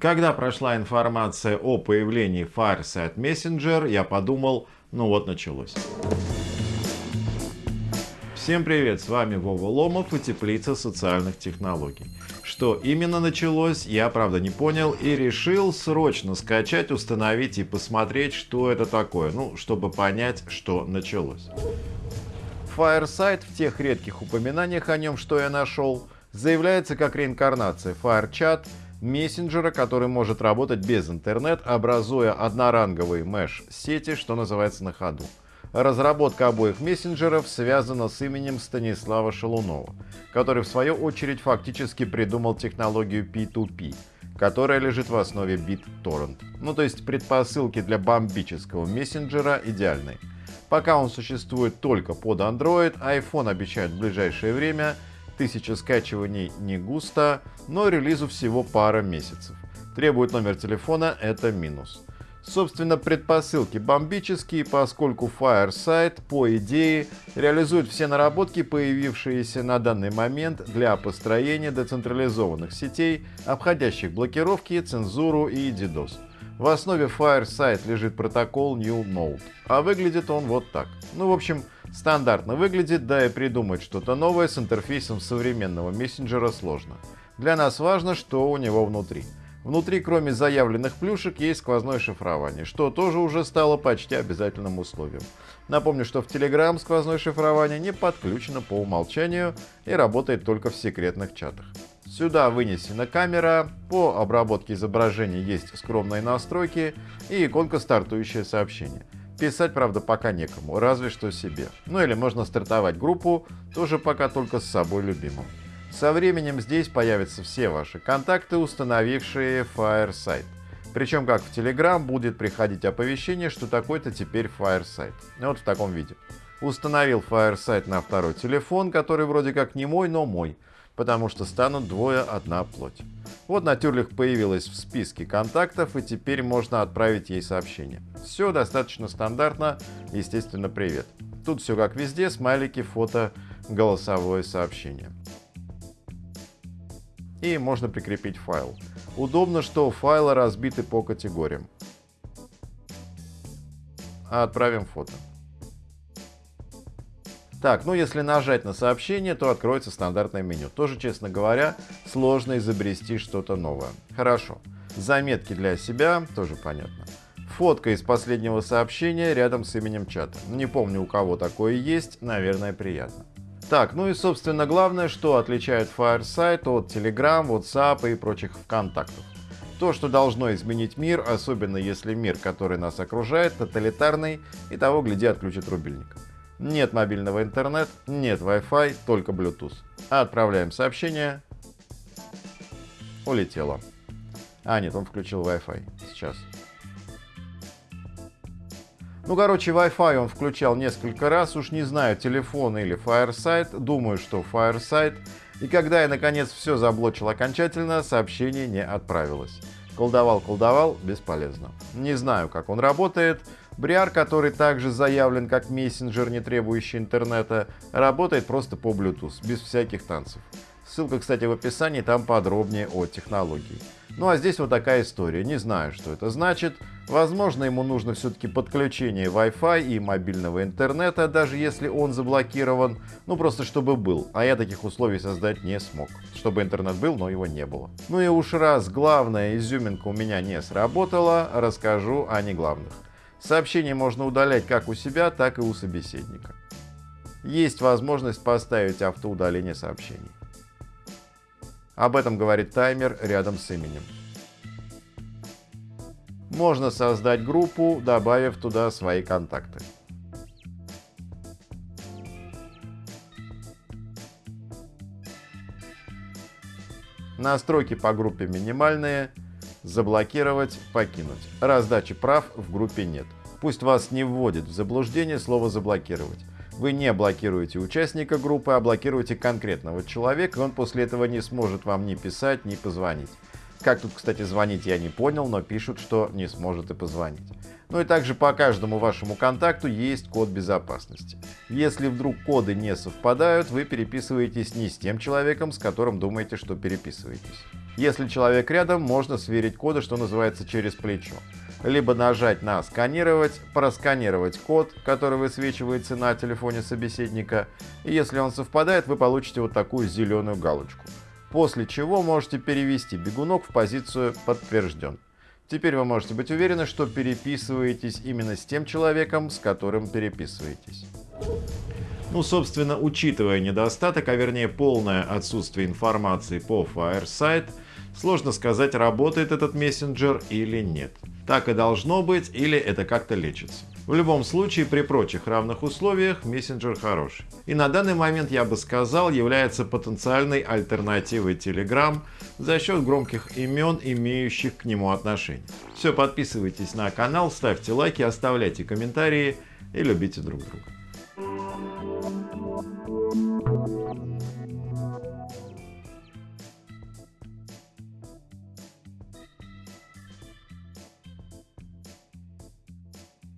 Когда прошла информация о появлении Fireside Messenger, я подумал, ну вот началось. Всем привет, с вами Вова Ломов и Теплица социальных технологий. Что именно началось, я правда не понял и решил срочно скачать, установить и посмотреть, что это такое, ну, чтобы понять, что началось. Fireside в тех редких упоминаниях о нем, что я нашел, заявляется как реинкарнация FireChat, мессенджера, который может работать без интернет, образуя одноранговые меш-сети, что называется на ходу. Разработка обоих мессенджеров связана с именем Станислава Шалунова, который в свою очередь фактически придумал технологию P2P, которая лежит в основе BitTorrent. Ну то есть предпосылки для бомбического мессенджера идеальны. Пока он существует только под Android, iPhone обещает в ближайшее время – Тысяча скачиваний не густо, но релизу всего пара месяцев. Требует номер телефона, это минус. Собственно, предпосылки бомбические, поскольку Fireside, по идее, реализует все наработки, появившиеся на данный момент для построения децентрализованных сетей, обходящих блокировки, цензуру и DDoS. В основе Fireside лежит протокол New Node, а выглядит он вот так. Ну, в общем, Стандартно выглядит, да и придумать что-то новое с интерфейсом современного мессенджера сложно. Для нас важно, что у него внутри. Внутри, кроме заявленных плюшек, есть сквозное шифрование, что тоже уже стало почти обязательным условием. Напомню, что в Telegram сквозное шифрование не подключено по умолчанию и работает только в секретных чатах. Сюда вынесена камера, по обработке изображения есть скромные настройки и иконка «Стартующее сообщение». Писать, правда, пока некому, разве что себе. Ну или можно стартовать группу, тоже пока только с собой любимым. Со временем здесь появятся все ваши контакты, установившие Fireside. Причем, как в Telegram, будет приходить оповещение, что такой-то теперь Fireside. Вот в таком виде. Установил Fireside на второй телефон, который вроде как не мой, но мой потому что станут двое одна плоть. Вот Натюрлих появилась в списке контактов, и теперь можно отправить ей сообщение. Все достаточно стандартно, естественно, привет. Тут все как везде, смайлики, фото, голосовое сообщение. И можно прикрепить файл. Удобно, что файлы разбиты по категориям. Отправим фото. Так, ну если нажать на сообщение, то откроется стандартное меню. Тоже, честно говоря, сложно изобрести что-то новое. Хорошо. Заметки для себя, тоже понятно. Фотка из последнего сообщения рядом с именем чата. Не помню, у кого такое есть, наверное, приятно. Так, ну и собственно главное, что отличает Fireside от Telegram, WhatsApp и прочих ВКонтактов. То, что должно изменить мир, особенно если мир, который нас окружает, тоталитарный и того, гляди, отключит рубильник. Нет мобильного интернета, нет Wi-Fi, только Bluetooth. Отправляем сообщение. Улетело. А, нет, он включил Wi-Fi. Сейчас. Ну, короче, Wi-Fi он включал несколько раз, уж не знаю, телефон или Fireside, думаю, что Fireside. И когда я, наконец, все заблочил окончательно, сообщение не отправилось. Колдовал, колдовал, бесполезно. Не знаю, как он работает, Бриар, который также заявлен как мессенджер, не требующий интернета, работает просто по Bluetooth, без всяких танцев. Ссылка, кстати, в описании, там подробнее о технологии. Ну а здесь вот такая история. Не знаю, что это значит. Возможно, ему нужно все-таки подключение Wi-Fi и мобильного интернета, даже если он заблокирован. Ну просто чтобы был. А я таких условий создать не смог. Чтобы интернет был, но его не было. Ну и уж раз главная изюминка у меня не сработала, расскажу о неглавных. Сообщение можно удалять как у себя, так и у собеседника. Есть возможность поставить автоудаление сообщений. Об этом говорит таймер рядом с именем. Можно создать группу, добавив туда свои контакты. Настройки по группе минимальные, заблокировать, покинуть. Раздачи прав в группе нет. Пусть вас не вводит в заблуждение слово «заблокировать». Вы не блокируете участника группы, а блокируете конкретного человека, и он после этого не сможет вам ни писать, ни позвонить. Как тут, кстати, звонить я не понял, но пишут, что не сможет и позвонить. Ну и также по каждому вашему контакту есть код безопасности. Если вдруг коды не совпадают, вы переписываетесь не с тем человеком, с которым думаете, что переписываетесь. Если человек рядом, можно сверить коды, что называется, через плечо. Либо нажать на «Сканировать», просканировать код, который высвечивается на телефоне собеседника, и если он совпадает, вы получите вот такую зеленую галочку. После чего можете перевести бегунок в позицию «Подтвержден». Теперь вы можете быть уверены, что переписываетесь именно с тем человеком, с которым переписываетесь. Ну, собственно, учитывая недостаток, а вернее полное отсутствие информации по Fireside, сложно сказать, работает этот мессенджер или нет. Так и должно быть, или это как-то лечится. В любом случае, при прочих равных условиях, мессенджер хороший. И на данный момент, я бы сказал, является потенциальной альтернативой Telegram за счет громких имен, имеющих к нему отношение. Все, подписывайтесь на канал, ставьте лайки, оставляйте комментарии и любите друг друга.